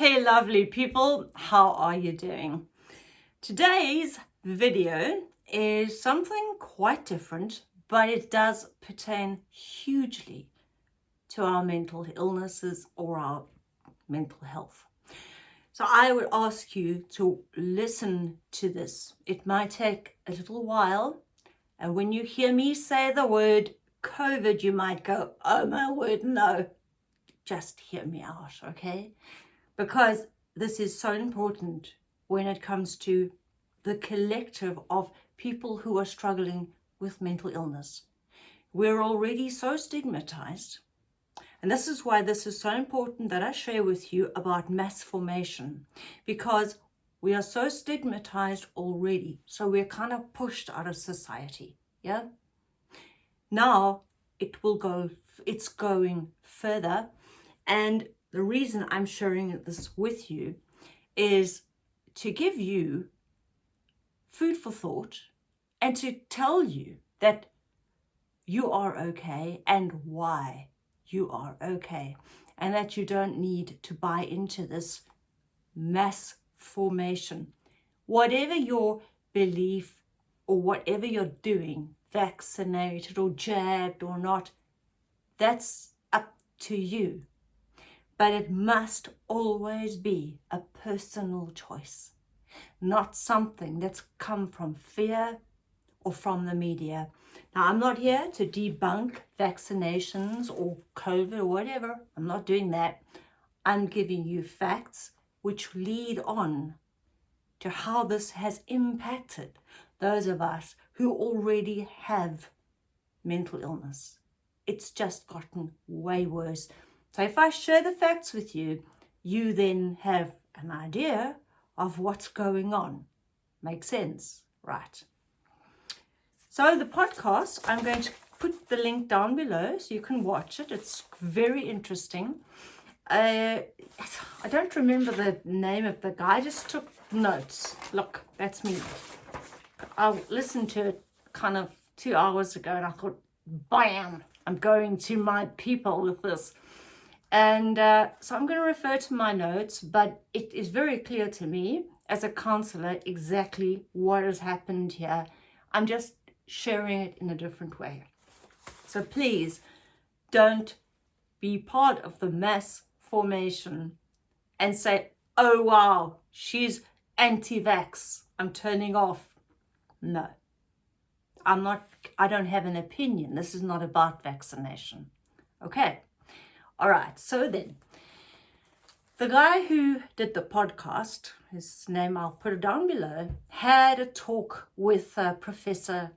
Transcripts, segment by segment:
Hey lovely people, how are you doing? Today's video is something quite different, but it does pertain hugely to our mental illnesses or our mental health. So I would ask you to listen to this. It might take a little while, and when you hear me say the word COVID, you might go, oh my word, no. Just hear me out, okay? Because this is so important when it comes to the collective of people who are struggling with mental illness. We're already so stigmatized. And this is why this is so important that I share with you about mass formation because we are so stigmatized already. So we're kind of pushed out of society. Yeah. Now it will go, it's going further. And the reason I'm sharing this with you is to give you food for thought and to tell you that you are okay and why you are okay and that you don't need to buy into this mass formation. Whatever your belief or whatever you're doing, vaccinated or jabbed or not, that's up to you but it must always be a personal choice, not something that's come from fear or from the media. Now, I'm not here to debunk vaccinations or COVID or whatever. I'm not doing that. I'm giving you facts which lead on to how this has impacted those of us who already have mental illness. It's just gotten way worse. So if I share the facts with you, you then have an idea of what's going on. Makes sense? Right. So the podcast, I'm going to put the link down below so you can watch it. It's very interesting. Uh, I don't remember the name of the guy. I just took notes. Look, that's me. I listened to it kind of two hours ago and I thought, bam, I'm going to my people with this. And uh, so I'm going to refer to my notes, but it is very clear to me as a counselor exactly what has happened here. I'm just sharing it in a different way. So please don't be part of the mass formation and say, oh, wow, she's anti-vax. I'm turning off. No, I'm not, I don't have an opinion. This is not about vaccination. Okay. All right, so then, the guy who did the podcast, his name I'll put it down below, had a talk with uh, Professor,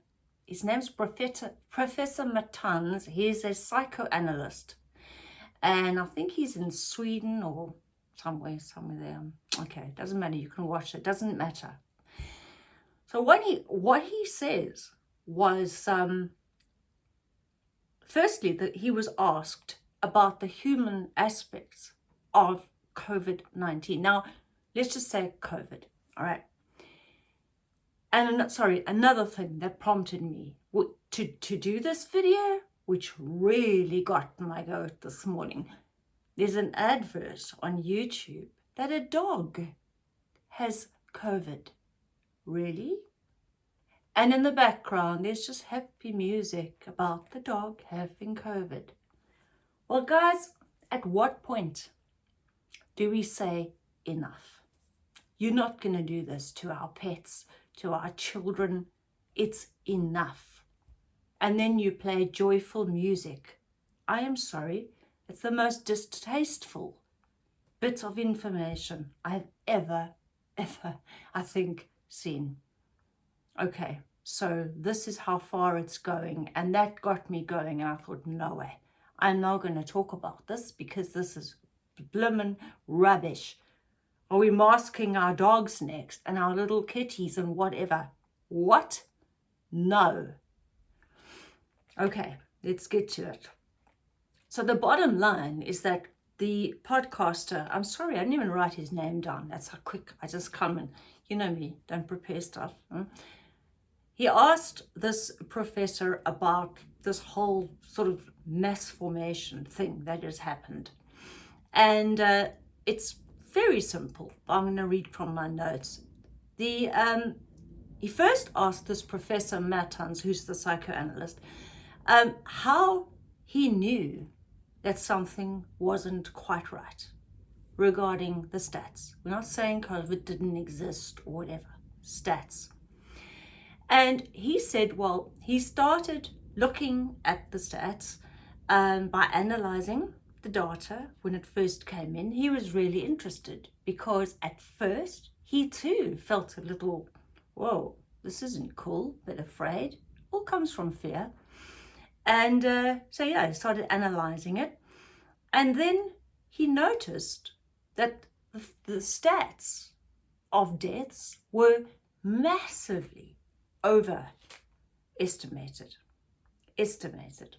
his name's Professor, Professor Matans. He's a psychoanalyst. And I think he's in Sweden or somewhere, somewhere there. Okay, doesn't matter. You can watch it. Doesn't matter. So what he what he says was, um, firstly, that he was asked about the human aspects of COVID-19. Now, let's just say COVID, all right? And sorry, another thing that prompted me to, to do this video, which really got my goat this morning, there's an advert on YouTube that a dog has COVID. Really? And in the background, there's just happy music about the dog having COVID. Well, guys, at what point do we say enough? You're not going to do this to our pets, to our children. It's enough. And then you play joyful music. I am sorry, it's the most distasteful bit of information I've ever, ever, I think, seen. Okay, so this is how far it's going. And that got me going. And I thought, no way. I'm not going to talk about this because this is blimmin' rubbish. Are we masking our dogs next and our little kitties and whatever? What? No. Okay, let's get to it. So the bottom line is that the podcaster, I'm sorry, I didn't even write his name down. That's how quick I just come and, you know me, don't prepare stuff. He asked this professor about this whole sort of mass formation thing that has happened. And uh, it's very simple. I'm going to read from my notes. The um, he first asked this Professor Mattans, who's the psychoanalyst, um, how he knew that something wasn't quite right regarding the stats. We're not saying COVID didn't exist or whatever, stats. And he said, well, he started looking at the stats um, by analyzing the data when it first came in. He was really interested because at first he too felt a little, whoa, this isn't cool, but afraid. All comes from fear. And uh, so, yeah, he started analyzing it. And then he noticed that the, the stats of deaths were massively overestimated. Estimated.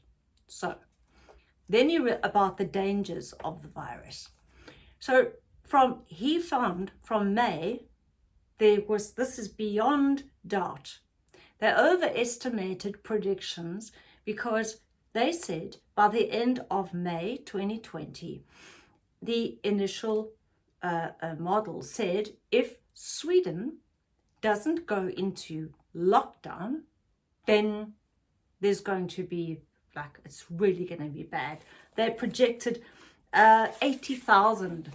So, then you read about the dangers of the virus. So, from he found from May, there was this is beyond doubt. They overestimated predictions because they said by the end of May 2020, the initial uh, uh, model said if Sweden doesn't go into lockdown, then there's going to be like it's really going to be bad. They projected uh, 80,000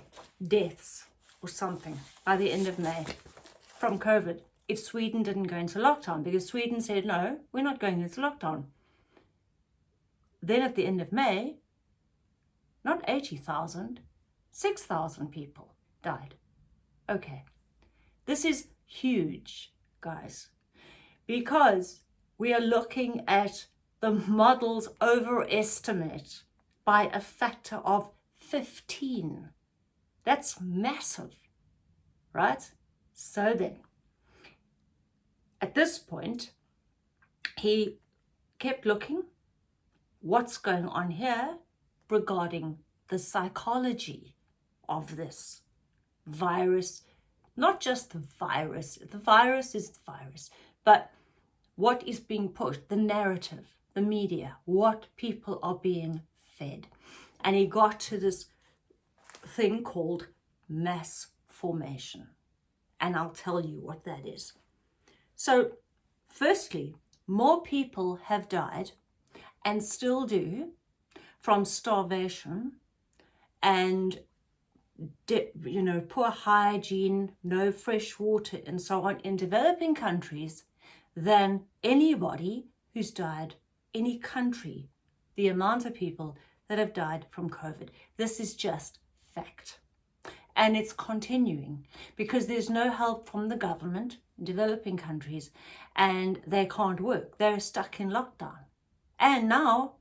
deaths or something by the end of May from COVID if Sweden didn't go into lockdown because Sweden said, no, we're not going into lockdown. Then at the end of May, not 80,000, 6,000 people died. Okay, this is huge, guys, because we are looking at the model's overestimate by a factor of 15. That's massive, right? So then, at this point, he kept looking what's going on here regarding the psychology of this virus, not just the virus, the virus is the virus, but what is being pushed, the narrative, the media, what people are being fed. And he got to this thing called mass formation. And I'll tell you what that is. So, firstly, more people have died and still do from starvation and you know poor hygiene no fresh water and so on in developing countries than anybody who's died any country the amount of people that have died from covid this is just fact and it's continuing because there's no help from the government developing countries and they can't work they're stuck in lockdown and now,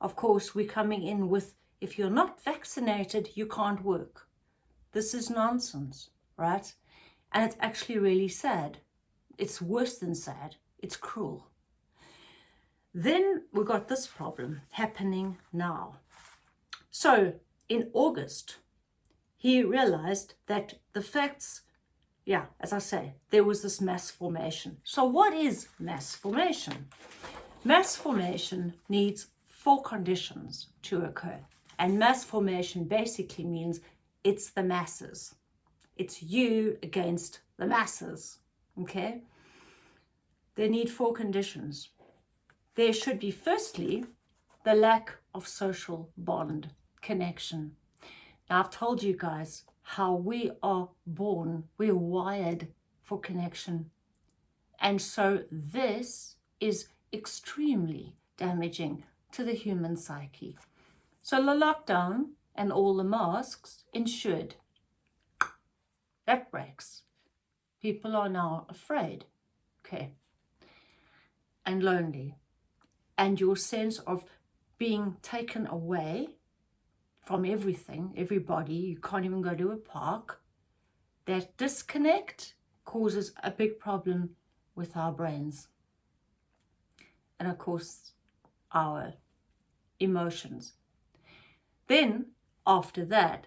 of course, we're coming in with if you're not vaccinated, you can't work. This is nonsense, right? And it's actually really sad. It's worse than sad. It's cruel. Then we got this problem happening now. So in August, he realized that the facts, yeah, as I say, there was this mass formation. So what is mass formation? Mass formation needs four conditions to occur. And mass formation basically means it's the masses. It's you against the masses, okay? They need four conditions. There should be, firstly, the lack of social bond connection. Now, I've told you guys how we are born, we're wired for connection. And so this is extremely damaging to the human psyche. So the lockdown and all the masks ensured that breaks. People are now afraid, okay, and lonely. And your sense of being taken away from everything, everybody, you can't even go to a park, that disconnect causes a big problem with our brains and of course our emotions. Then after that,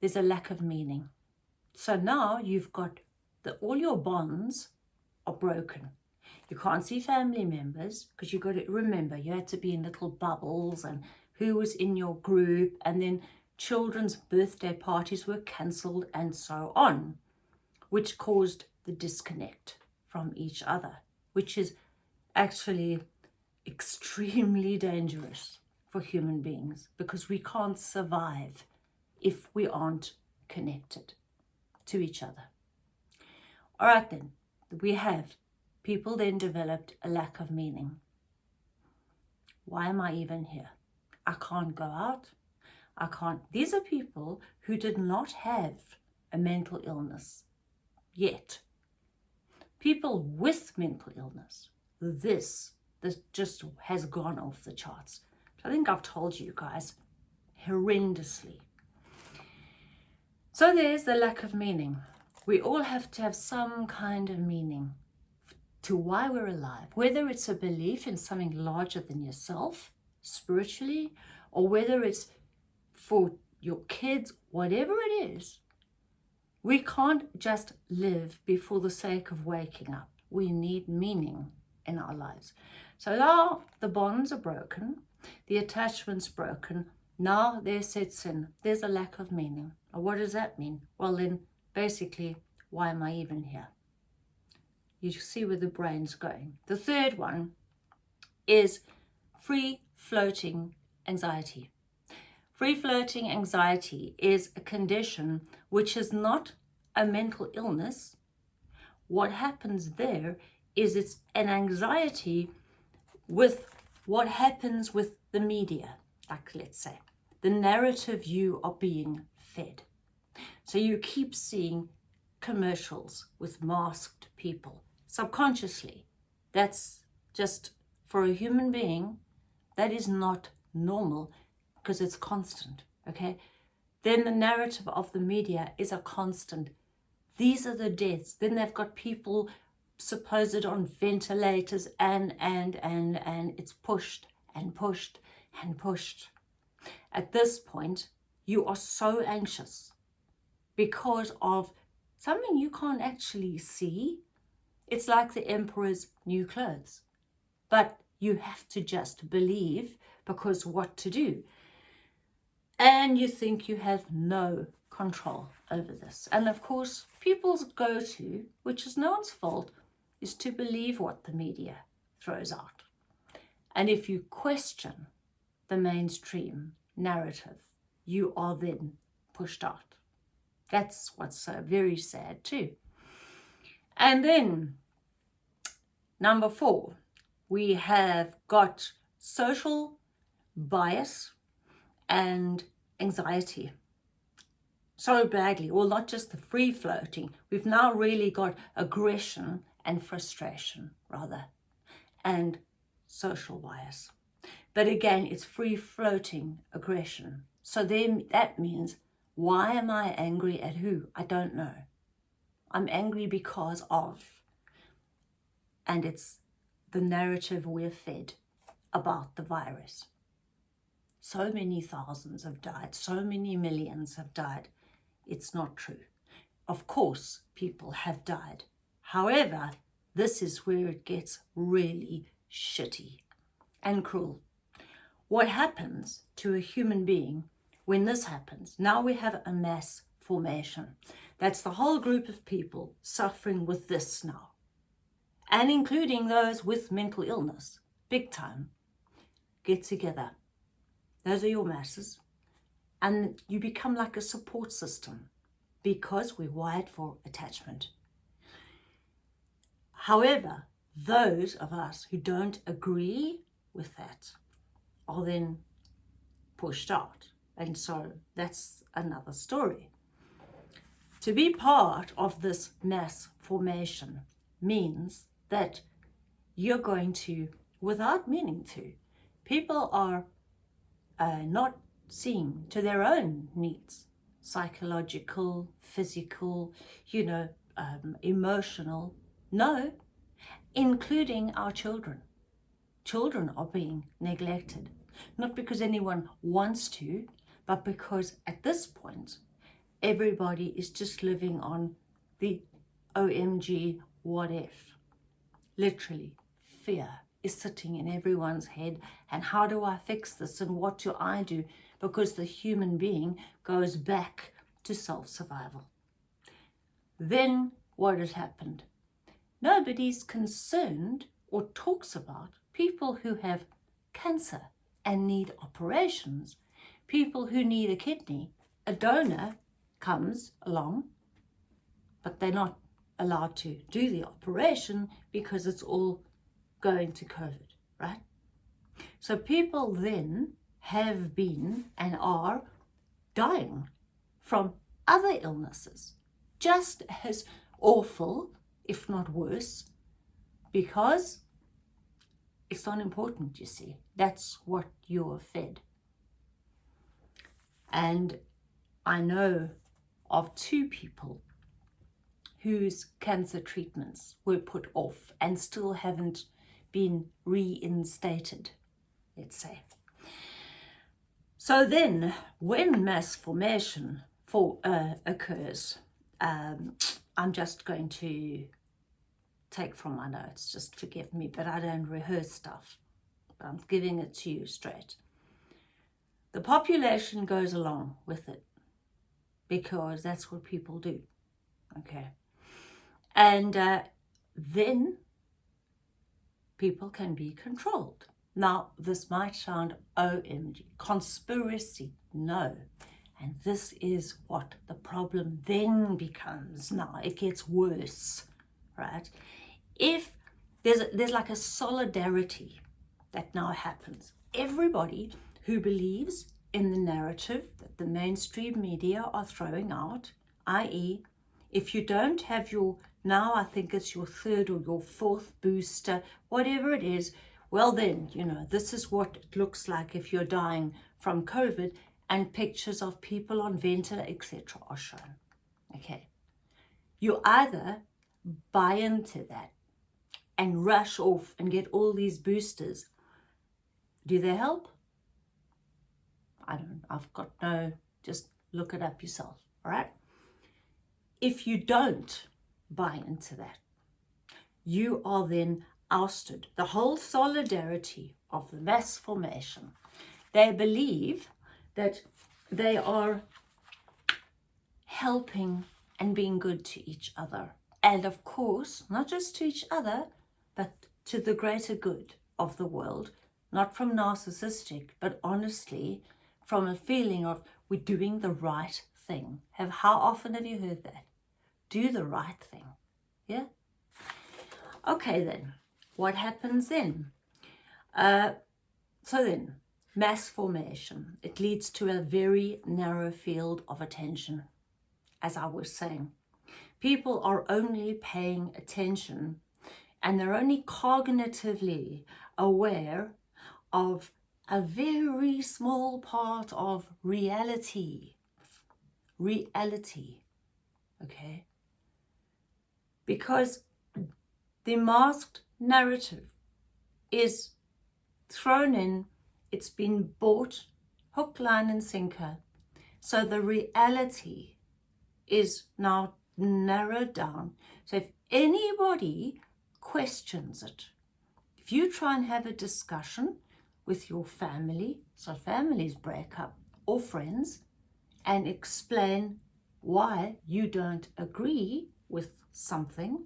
there's a lack of meaning. So now you've got that all your bonds are broken. You can't see family members because you've got to remember you had to be in little bubbles and who was in your group and then children's birthday parties were cancelled and so on, which caused the disconnect from each other, which is actually extremely dangerous for human beings because we can't survive if we aren't connected to each other. All right then, we have people then developed a lack of meaning. Why am I even here? I can't go out. I can't. These are people who did not have a mental illness yet. People with mental illness, this, this just has gone off the charts. I think I've told you guys horrendously. So there's the lack of meaning. We all have to have some kind of meaning to why we're alive, whether it's a belief in something larger than yourself, spiritually, or whether it's for your kids, whatever it is, we can't just live before the sake of waking up. We need meaning in our lives. So now the bonds are broken, the attachment's broken, now there sets in, there's a lack of meaning. what does that mean? Well then, basically, why am I even here? You see where the brain's going. The third one is free floating anxiety. Free floating anxiety is a condition which is not a mental illness. What happens there is it's an anxiety with what happens with the media, like let's say, the narrative you are being fed. So you keep seeing commercials with masked people subconsciously. That's just for a human being, that is not normal because it's constant, okay? Then the narrative of the media is a constant. These are the deaths. Then they've got people supposed on ventilators and, and, and, and it's pushed and pushed and pushed. At this point, you are so anxious because of something you can't actually see it's like the emperor's new clothes. But you have to just believe because what to do. And you think you have no control over this. And of course, people's go-to, which is no one's fault, is to believe what the media throws out. And if you question the mainstream narrative, you are then pushed out. That's what's uh, very sad too. And then number four, we have got social bias and anxiety so badly, well, not just the free floating, we've now really got aggression and frustration rather, and social bias. But again, it's free floating aggression. So then that means, why am I angry at who? I don't know. I'm angry because of. And it's the narrative we're fed about the virus. So many thousands have died, so many millions have died. It's not true. Of course, people have died. However, this is where it gets really shitty and cruel. What happens to a human being when this happens? Now we have a mass formation. That's the whole group of people suffering with this now. And including those with mental illness, big time, get together. Those are your masses. And you become like a support system because we're wired for attachment. However, those of us who don't agree with that are then pushed out. And so that's another story. To be part of this mass formation means that you're going to, without meaning to, people are uh, not seeing to their own needs, psychological, physical, you know, um, emotional. No, including our children. Children are being neglected, not because anyone wants to, but because at this point, everybody is just living on the OMG what if. Literally, fear is sitting in everyone's head and how do I fix this and what do I do? because the human being goes back to self-survival. Then what has happened? Nobody's concerned or talks about people who have cancer and need operations, people who need a kidney. A donor comes along, but they're not allowed to do the operation because it's all going to COVID, right? So people then have been and are dying from other illnesses, just as awful, if not worse, because it's not important, you see. That's what you're fed. And I know of two people whose cancer treatments were put off and still haven't been reinstated, let's say. So then, when mass formation for, uh, occurs, um, I'm just going to take from my notes, just forgive me, but I don't rehearse stuff. I'm giving it to you straight. The population goes along with it because that's what people do, okay? And uh, then people can be controlled. Now, this might sound OMG, conspiracy, no. And this is what the problem then becomes now. It gets worse, right? If there's, there's like a solidarity that now happens. Everybody who believes in the narrative that the mainstream media are throwing out, i.e. if you don't have your, now I think it's your third or your fourth booster, whatever it is, well then, you know, this is what it looks like if you're dying from COVID and pictures of people on ventilator, etc. are shown. Okay. You either buy into that and rush off and get all these boosters. Do they help? I don't, I've got no, just look it up yourself, all right? If you don't buy into that, you are then ousted. The whole solidarity of the mass formation, they believe that they are helping and being good to each other. And of course, not just to each other, but to the greater good of the world, not from narcissistic, but honestly from a feeling of we're doing the right thing. Have How often have you heard that? Do the right thing. Yeah? Okay then, what happens then? Uh, so then, mass formation. It leads to a very narrow field of attention, as I was saying. People are only paying attention and they're only cognitively aware of a very small part of reality. Reality, okay? Because the masked narrative is thrown in, it's been bought hook, line and sinker. So the reality is now narrowed down. So if anybody questions it. If you try and have a discussion with your family, so families break up, or friends, and explain why you don't agree with something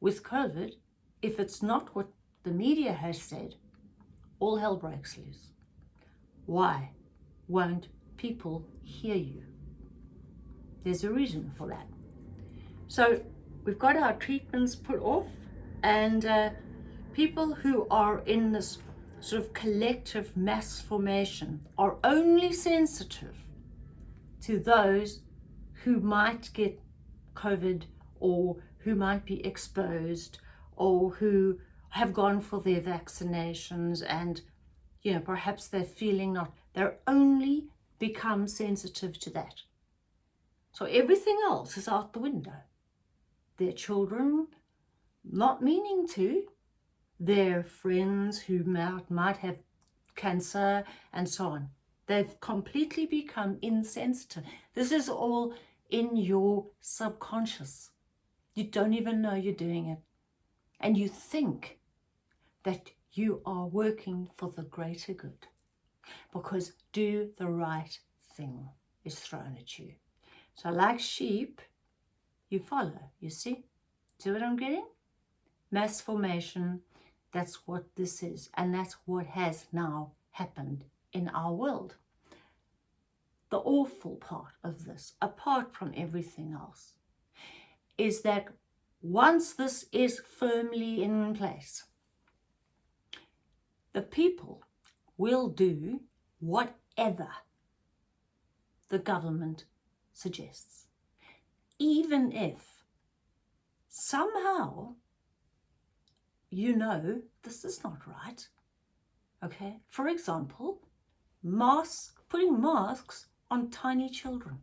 with COVID, if it's not what the media has said, all hell breaks loose. Why won't people hear you? There's a reason for that. So we've got our treatments put off and uh, people who are in this sort of collective mass formation are only sensitive to those who might get COVID or who might be exposed or who have gone for their vaccinations and you know perhaps they're feeling not they're only become sensitive to that so everything else is out the window their children not meaning to. Their friends who might, might have cancer and so on. They've completely become insensitive. This is all in your subconscious. You don't even know you're doing it. And you think that you are working for the greater good. because do the right thing is thrown at you. So like sheep, you follow, you see? See what I'm getting? Mass formation, that's what this is. And that's what has now happened in our world. The awful part of this, apart from everything else, is that once this is firmly in place, the people will do whatever the government suggests, even if somehow you know this is not right. Okay, for example, masks, putting masks on tiny children.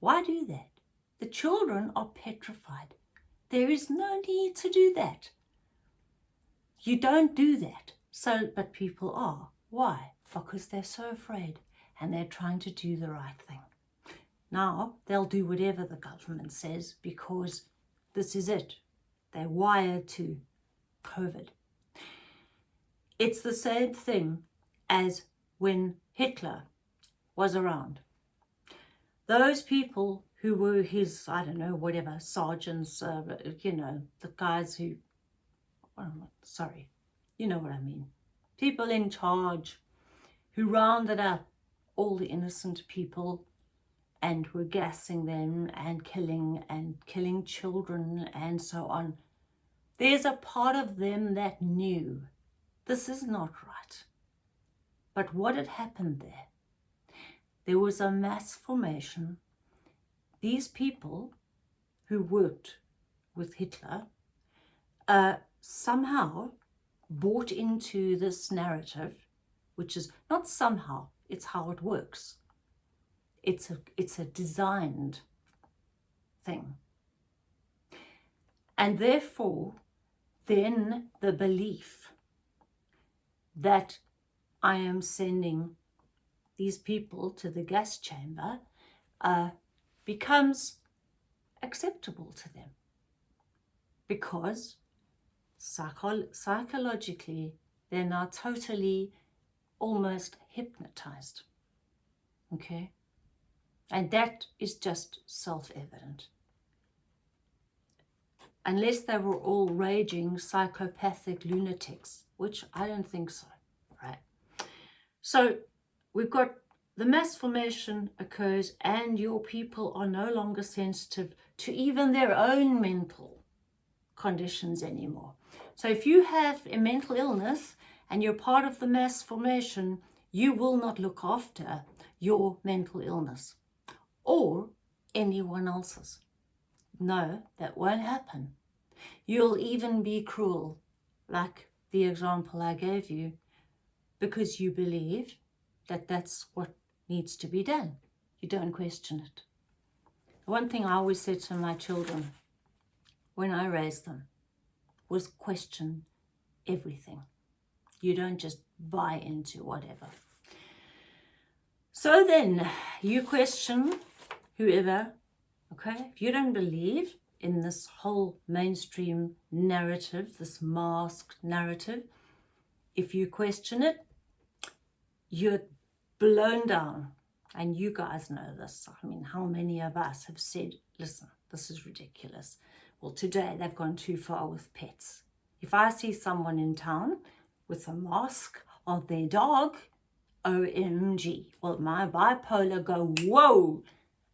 Why do that? The children are petrified. There is no need to do that. You don't do that. So, but people are. Why? Because they're so afraid and they're trying to do the right thing. Now, they'll do whatever the government says because this is it. They're wired to COVID. It's the same thing as when Hitler was around. Those people who were his, I don't know, whatever, sergeants, uh, you know, the guys who, well, sorry, you know what I mean. People in charge who rounded up all the innocent people and were gassing them and killing and killing children and so on. There's a part of them that knew this is not right. But what had happened there? There was a mass formation. These people who worked with Hitler uh, somehow bought into this narrative, which is not somehow, it's how it works. It's a, it's a designed thing. And therefore, then the belief that I am sending these people to the gas chamber uh, becomes acceptable to them. Because psycho psychologically they're now totally almost hypnotized. Okay and that is just self-evident. Unless they were all raging psychopathic lunatics which I don't think so right? So we've got the mass formation occurs and your people are no longer sensitive to even their own mental conditions anymore. So if you have a mental illness and you're part of the mass formation, you will not look after your mental illness or anyone else's. No, that won't happen. You'll even be cruel, like the example I gave you, because you believe that that's what needs to be done. You don't question it. one thing I always said to my children when I raised them, was question everything. You don't just buy into whatever. So then you question whoever, okay? If you don't believe in this whole mainstream narrative, this masked narrative, if you question it, you're blown down. And you guys know this. I mean, how many of us have said, listen, this is ridiculous. Well, today they've gone too far with pets. If I see someone in town with a mask of their dog, OMG, well, my bipolar go, whoa,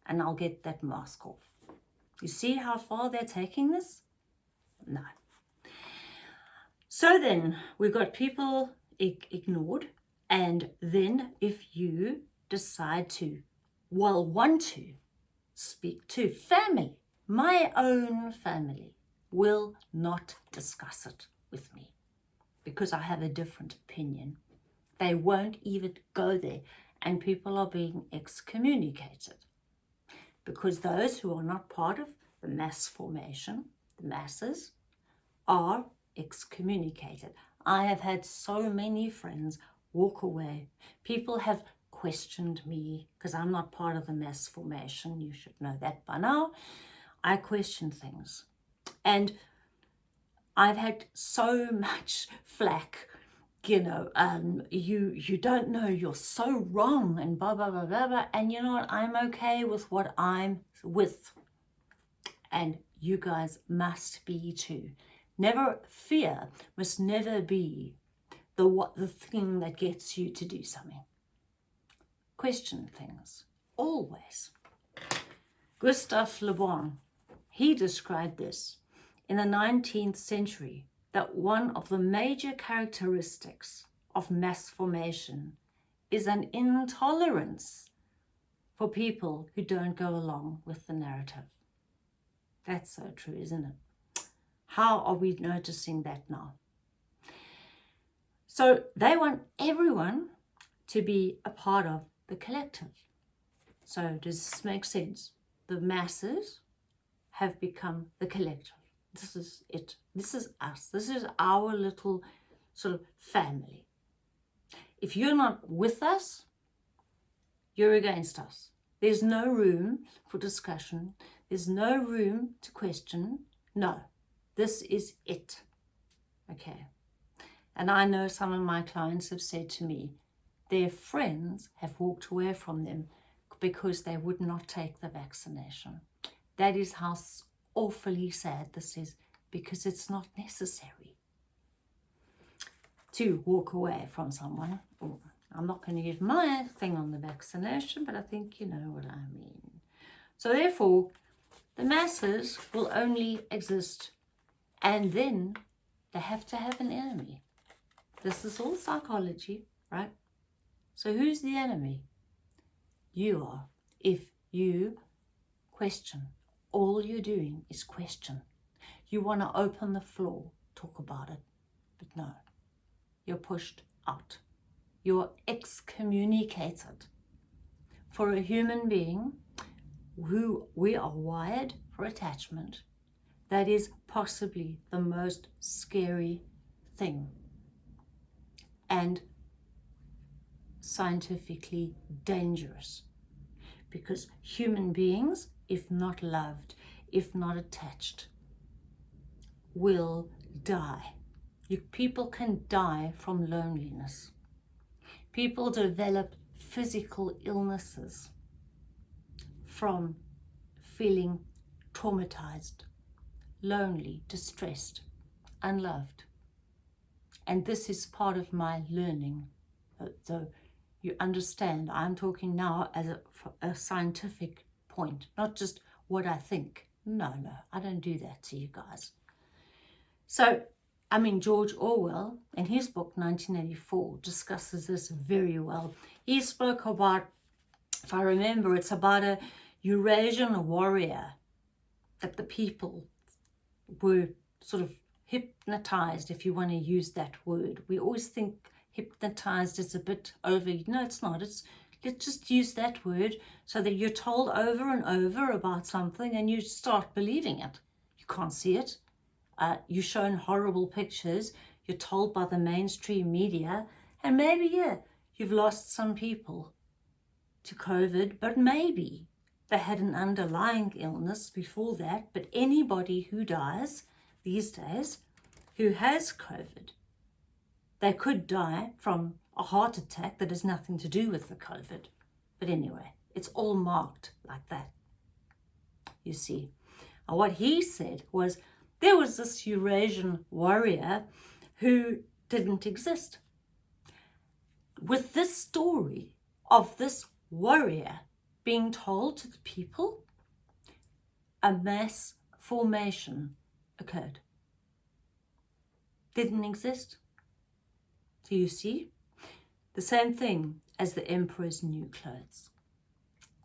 and I'll get that mask off. You see how far they're taking this? No. So then we've got people ignored. And then if you decide to, well, want to speak to family, my own family will not discuss it with me because I have a different opinion. They won't even go there and people are being excommunicated because those who are not part of the mass formation, the masses, are excommunicated. I have had so many friends walk away. People have questioned me because I'm not part of the mass formation. You should know that by now. I question things. And I've had so much flack you know, um, you you don't know, you're so wrong, and blah blah blah blah blah. And you know what? I'm okay with what I'm with, and you guys must be too. Never fear must never be the what the thing that gets you to do something. Question things always. Gustave Le Bon, he described this in the 19th century that one of the major characteristics of mass formation is an intolerance for people who don't go along with the narrative. That's so true, isn't it? How are we noticing that now? So they want everyone to be a part of the collective. So does this make sense? The masses have become the collective. This is it. This is us. This is our little sort of family. If you're not with us, you're against us. There's no room for discussion. There's no room to question. No, this is it. Okay. And I know some of my clients have said to me, their friends have walked away from them because they would not take the vaccination. That is how awfully sad this is because it's not necessary to walk away from someone. Oh, I'm not going to give my thing on the vaccination, but I think you know what I mean. So therefore, the masses will only exist and then they have to have an enemy. This is all psychology, right? So who's the enemy? You are. If you question all you're doing is question. You want to open the floor, talk about it, but no, you're pushed out. You're excommunicated. For a human being who we are wired for attachment, that is possibly the most scary thing and scientifically dangerous because human beings if not loved, if not attached, will die. You, people can die from loneliness. People develop physical illnesses from feeling traumatized, lonely, distressed, unloved. And this is part of my learning. So you understand, I'm talking now as a, a scientific point, not just what I think. No, no, I don't do that to you guys. So, I mean, George Orwell, in his book 1984, discusses this very well. He spoke about, if I remember, it's about a Eurasian warrior that the people were sort of hypnotized, if you want to use that word. We always think hypnotized is a bit over. No, it's not. It's let's just use that word so that you're told over and over about something and you start believing it. You can't see it. Uh, you're shown horrible pictures. You're told by the mainstream media. And maybe, yeah, you've lost some people to COVID, but maybe they had an underlying illness before that. But anybody who dies these days who has COVID, they could die from a heart attack that has nothing to do with the COVID. But anyway, it's all marked like that. You see. And what he said was there was this Eurasian warrior who didn't exist. With this story of this warrior being told to the people, a mass formation occurred. Didn't exist. Do you see? The same thing as the emperor's new clothes.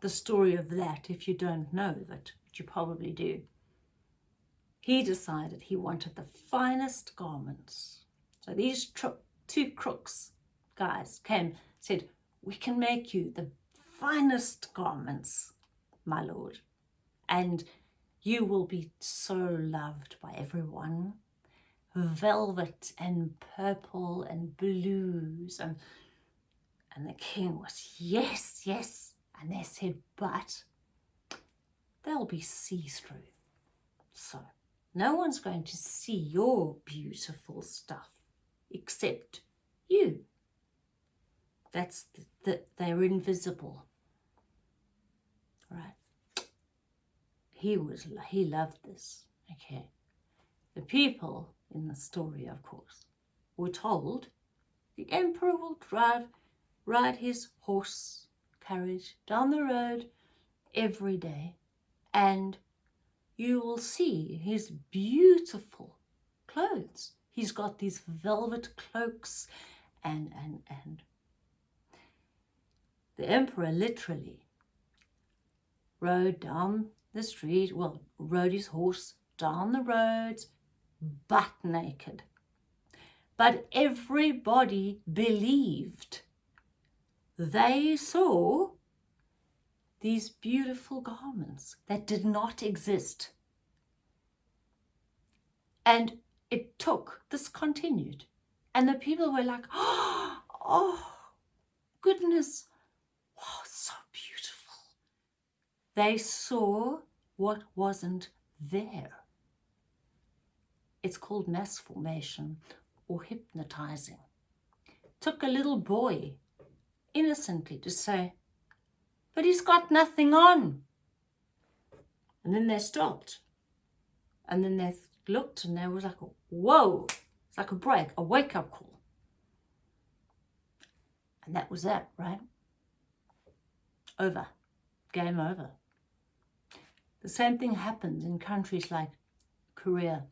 The story of that, if you don't know that, you probably do. He decided he wanted the finest garments. So these two crooks guys came, said, we can make you the finest garments, my lord, and you will be so loved by everyone. Velvet and purple and blues and and the king was, yes, yes. And they said, but they'll be see-through. So no one's going to see your beautiful stuff except you. That's that the, they're invisible. Right. He was he loved this. Okay. The people in the story, of course, were told the emperor will drive ride his horse carriage down the road every day and you will see his beautiful clothes. He's got these velvet cloaks and, and, and the emperor literally rode down the street, well, rode his horse down the roads, butt naked. But everybody believed they saw these beautiful garments that did not exist. And it took, this continued. And the people were like, oh, goodness, wow, so beautiful. They saw what wasn't there. It's called mass formation or hypnotizing. Took a little boy innocently to say, but he's got nothing on. And then they stopped. And then they looked and there was like, a, whoa, it's like a break, a wake-up call. And that was that, right? Over. Game over. The same thing happens in countries like Korea.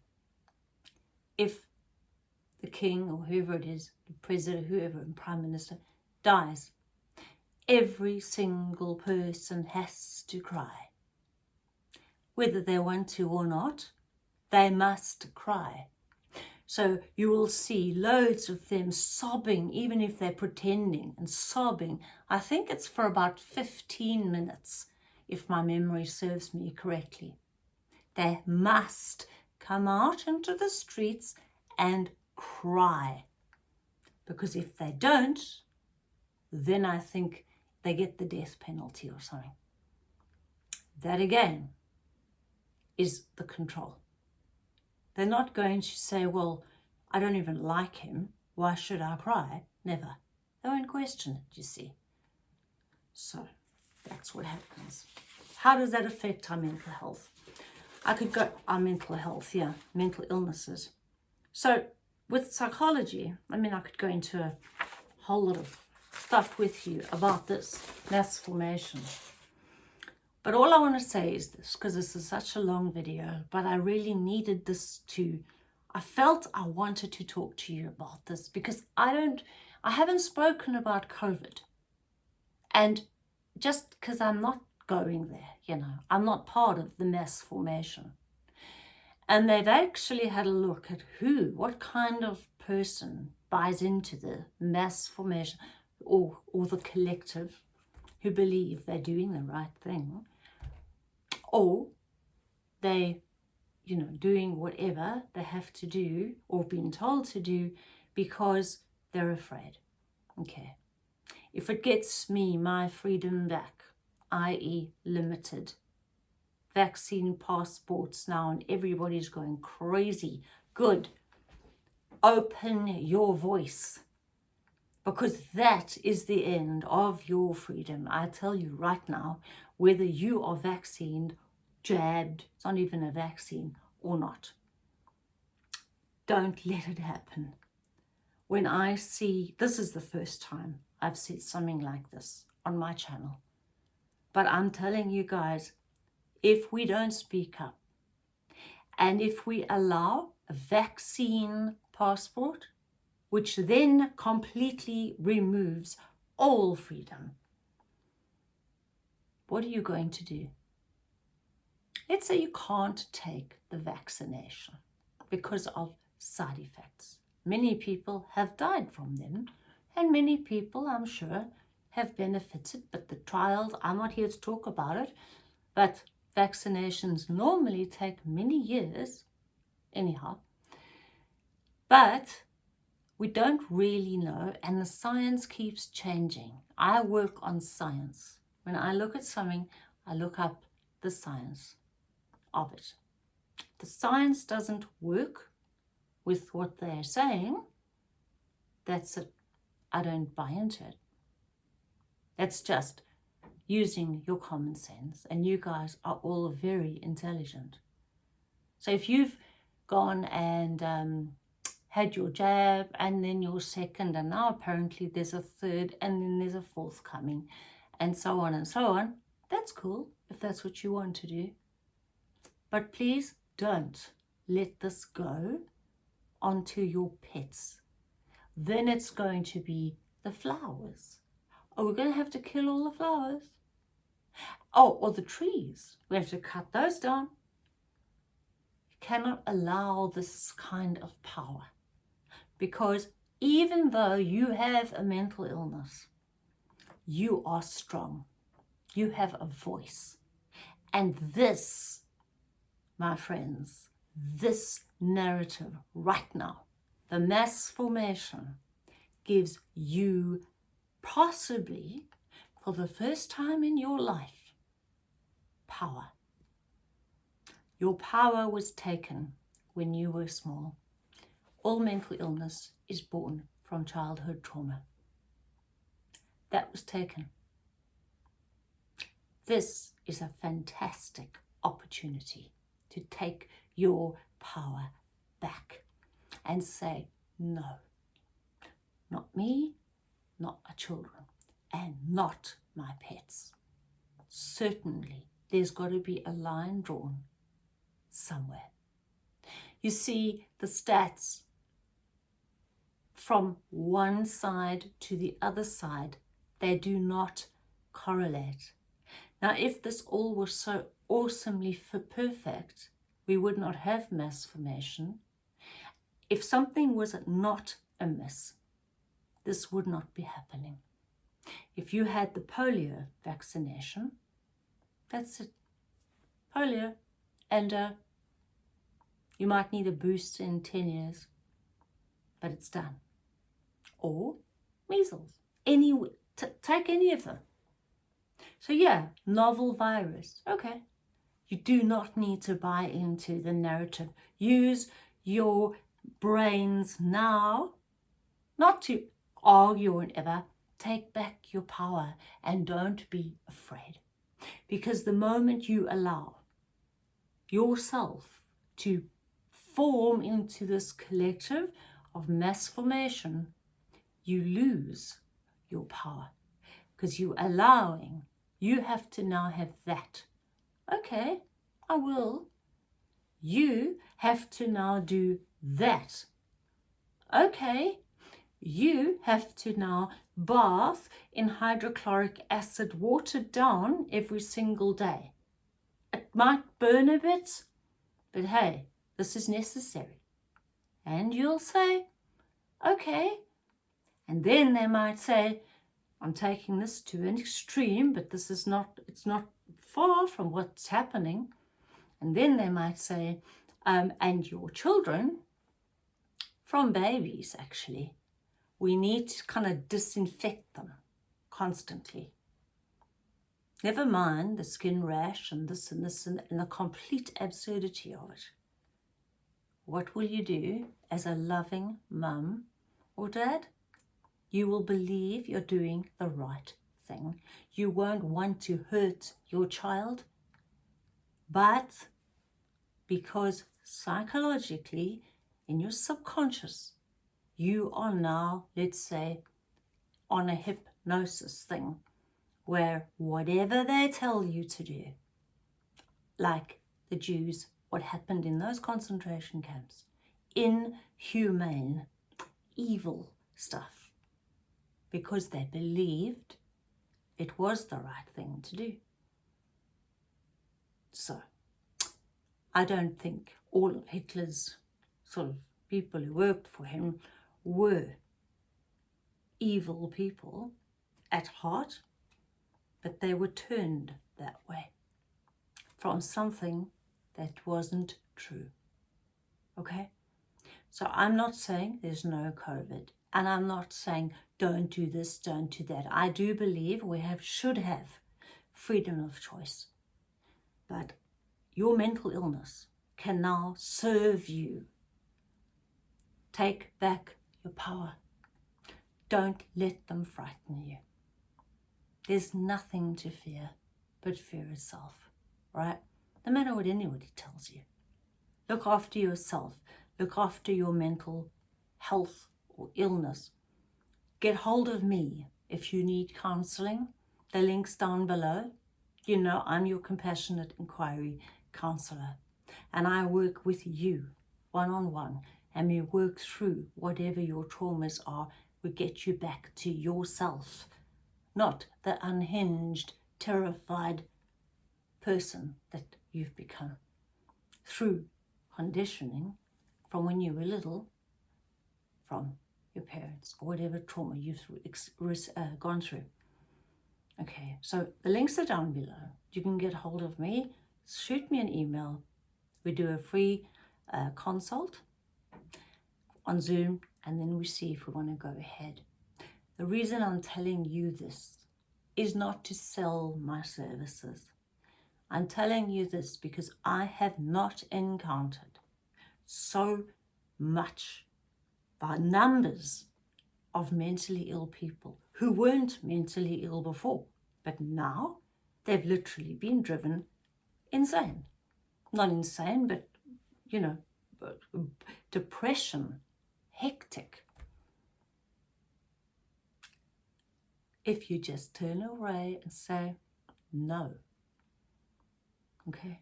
If the king or whoever it is, the president, whoever, and prime minister, dies, every single person has to cry. Whether they want to or not, they must cry. So you will see loads of them sobbing, even if they're pretending and sobbing. I think it's for about 15 minutes, if my memory serves me correctly. They must come out into the streets and cry. Because if they don't, then I think they get the death penalty or something. That again is the control. They're not going to say, well, I don't even like him. Why should I cry? Never. They won't question it, you see. So that's what happens. How does that affect our mental health? I could go, our mental health, yeah, mental illnesses. So with psychology, I mean, I could go into a whole lot of stuff with you about this mass formation. But all I want to say is this, because this is such a long video, but I really needed this to, I felt I wanted to talk to you about this because I don't, I haven't spoken about COVID. And just because I'm not going there, you know, I'm not part of the mass formation. And they've actually had a look at who, what kind of person buys into the mass formation or, or the collective who believe they're doing the right thing or they you know doing whatever they have to do or being told to do because they're afraid. Okay. If it gets me my freedom back i.e limited vaccine passports now and everybody's going crazy good. Open your voice because that is the end of your freedom. I tell you right now, whether you are vaccinated, jabbed, it's not even a vaccine, or not. Don't let it happen. When I see, this is the first time I've said something like this on my channel. But I'm telling you guys, if we don't speak up, and if we allow a vaccine passport, which then completely removes all freedom. What are you going to do? Let's say you can't take the vaccination because of side effects. Many people have died from them and many people, I'm sure, have benefited, but the trials, I'm not here to talk about it, but vaccinations normally take many years, anyhow. But we don't really know and the science keeps changing. I work on science. When I look at something, I look up the science of it. The science doesn't work with what they're saying. That's it. I don't buy into it. That's just using your common sense. And you guys are all very intelligent. So if you've gone and um, had your jab and then your second and now apparently there's a third and then there's a fourth coming and so on and so on, that's cool if that's what you want to do. But please don't let this go onto your pets. Then it's going to be the flowers. Are we going to have to kill all the flowers? Oh, or the trees. We have to cut those down. You cannot allow this kind of power because even though you have a mental illness, you are strong. You have a voice. And this, my friends, this narrative right now, the mass formation, gives you possibly for the first time in your life power. Your power was taken when you were small. All mental illness is born from childhood trauma. That was taken. This is a fantastic opportunity to take your power back and say, no, not me, not my children, and not my pets. Certainly, there's got to be a line drawn somewhere. You see, the stats from one side to the other side, they do not correlate. Now, if this all was so awesomely perfect, we would not have mass formation. If something was not amiss, this would not be happening. If you had the polio vaccination, that's it. Polio. And uh, you might need a boost in 10 years, but it's done. Or measles. Any, take any of them. So yeah, novel virus. Okay, you do not need to buy into the narrative. Use your brains now, not to argue and ever. Take back your power and don't be afraid. Because the moment you allow yourself to form into this collective of mass formation, you lose your power because you're allowing, you have to now have that okay, I will. You have to now do that. Okay, you have to now bath in hydrochloric acid watered down every single day. It might burn a bit, but hey, this is necessary. And you'll say, okay. And then they might say, I'm taking this to an extreme, but this is not, it's not far from what's happening. And then they might say, um, and your children, from babies actually, we need to kind of disinfect them constantly. Never mind the skin rash and this and this and, and the complete absurdity of it. What will you do as a loving mum or dad? You will believe you're doing the right thing. You won't want to hurt your child, but because psychologically in your subconscious, you are now, let's say, on a hypnosis thing where whatever they tell you to do, like the Jews, what happened in those concentration camps, inhumane, evil stuff, because they believed it was the right thing to do. So, I don't think all of Hitler's sort of people who worked for him were evil people at heart, but they were turned that way from something that wasn't true. Okay? So I'm not saying there's no COVID. And I'm not saying don't do this, don't do that. I do believe we have should have freedom of choice. But your mental illness can now serve you. Take back your power. Don't let them frighten you. There's nothing to fear but fear itself, right? No matter what anybody tells you. Look after yourself. Look after your mental health or illness. Get hold of me if you need counselling. The link's down below. You know I'm your compassionate inquiry counsellor and I work with you one-on-one -on -one, and we work through whatever your traumas are. We get you back to yourself, not the unhinged, terrified person that you've become through conditioning from when you were little from your parents or whatever trauma you've uh, gone through. Okay, so the links are down below. You can get hold of me, shoot me an email. We do a free uh, consult on Zoom and then we see if we want to go ahead. The reason I'm telling you this is not to sell my services. I'm telling you this because I have not encountered so much by numbers of mentally ill people who weren't mentally ill before, but now they've literally been driven insane. Not insane, but, you know, depression, hectic. If you just turn away and say, no, okay?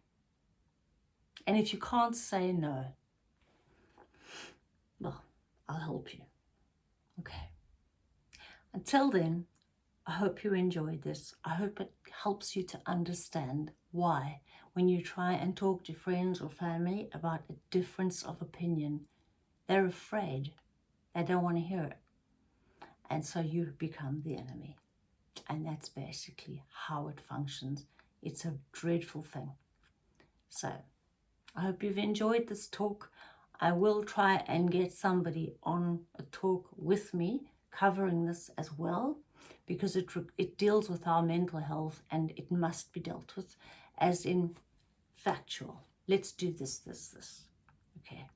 And if you can't say no, I'll help you. Okay. Until then, I hope you enjoyed this. I hope it helps you to understand why when you try and talk to friends or family about a difference of opinion, they're afraid. They don't want to hear it. And so you become the enemy. And that's basically how it functions. It's a dreadful thing. So I hope you've enjoyed this talk. I will try and get somebody on a talk with me covering this as well because it, it deals with our mental health and it must be dealt with as in factual. Let's do this, this, this. Okay.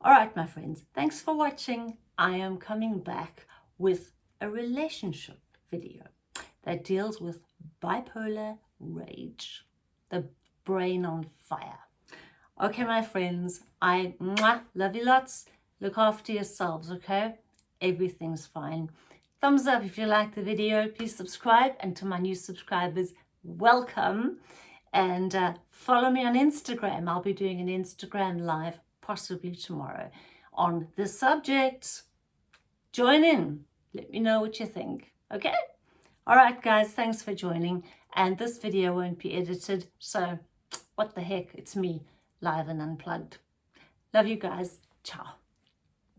All right, my friends, thanks for watching. I am coming back with a relationship video that deals with bipolar rage, the brain on fire. Okay, my friends, I mwah, love you lots. Look after yourselves, okay? Everything's fine. Thumbs up if you like the video. Please subscribe. And to my new subscribers, welcome. And uh, follow me on Instagram. I'll be doing an Instagram live possibly tomorrow on this subject. Join in. Let me know what you think. Okay? All right, guys. Thanks for joining. And this video won't be edited. So what the heck? It's me live and unplugged. Love you guys. Ciao.